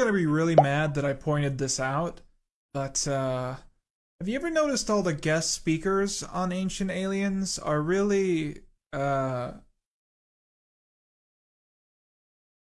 gonna be really mad that I pointed this out, but uh, have you ever noticed all the guest speakers on Ancient Aliens are really uh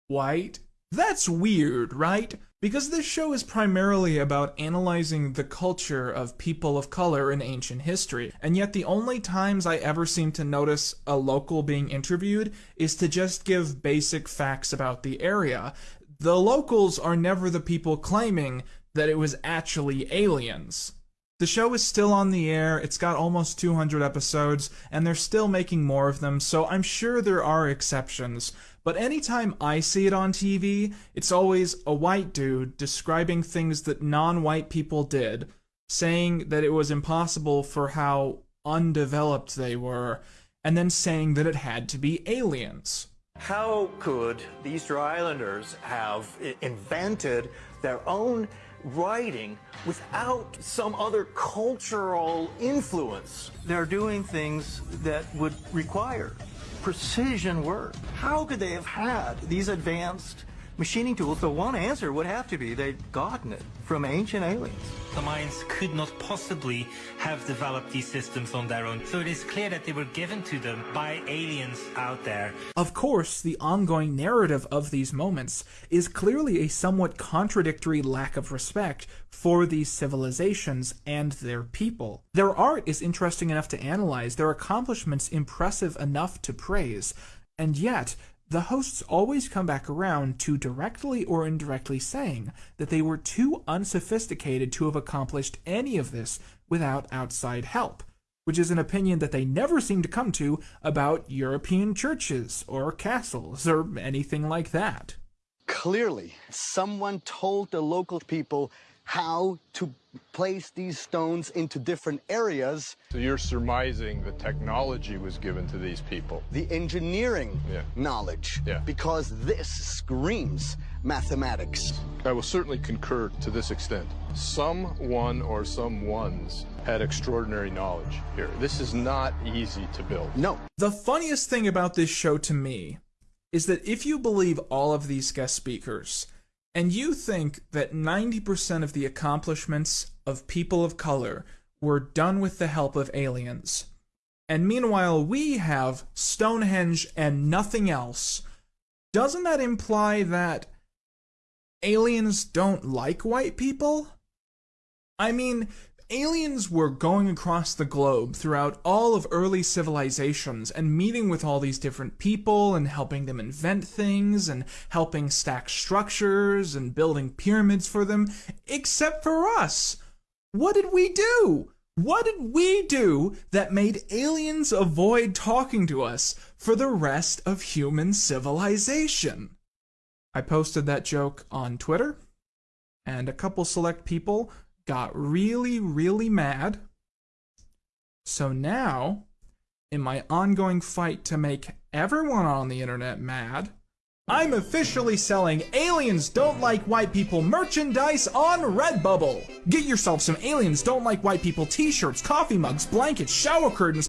white? That's weird, right? Because this show is primarily about analyzing the culture of people of color in ancient history, and yet the only times I ever seem to notice a local being interviewed is to just give basic facts about the area. The locals are never the people claiming that it was actually aliens. The show is still on the air, it's got almost 200 episodes, and they're still making more of them, so I'm sure there are exceptions. But anytime I see it on TV, it's always a white dude describing things that non white people did, saying that it was impossible for how undeveloped they were, and then saying that it had to be aliens. How could the Easter Islanders have invented their own writing without some other cultural influence. They're doing things that would require precision work. How could they have had these advanced machining tools? The one answer would have to be they'd gotten it from ancient aliens. The Mayans could not possibly have developed these systems on their own, so it is clear that they were given to them by aliens out there. Of course, the ongoing narrative of these moments is clearly a somewhat contradictory lack of respect for these civilizations and their people. Their art is interesting enough to analyze, their accomplishments impressive enough to praise, and yet the hosts always come back around to directly or indirectly saying that they were too unsophisticated to have accomplished any of this without outside help, which is an opinion that they never seem to come to about European churches or castles or anything like that. Clearly, someone told the local people how to place these stones into different areas. So you're surmising the technology was given to these people. The engineering yeah. knowledge. Yeah. Because this screams mathematics. I will certainly concur to this extent. Someone or some ones had extraordinary knowledge here. This is not easy to build. No. The funniest thing about this show to me is that if you believe all of these guest speakers, and you think that 90% of the accomplishments of people of color were done with the help of aliens. And meanwhile, we have Stonehenge and nothing else. Doesn't that imply that aliens don't like white people? I mean, aliens were going across the globe throughout all of early civilizations and meeting with all these different people and helping them invent things and helping stack structures and building pyramids for them, except for us. What did we do? What did we do that made aliens avoid talking to us for the rest of human civilization? I posted that joke on Twitter, and a couple select people got really, really mad. So now, in my ongoing fight to make everyone on the internet mad, I'm officially selling Aliens Don't Like White People merchandise on Redbubble. Get yourself some Aliens Don't Like White People t-shirts, coffee mugs, blankets, shower curtains,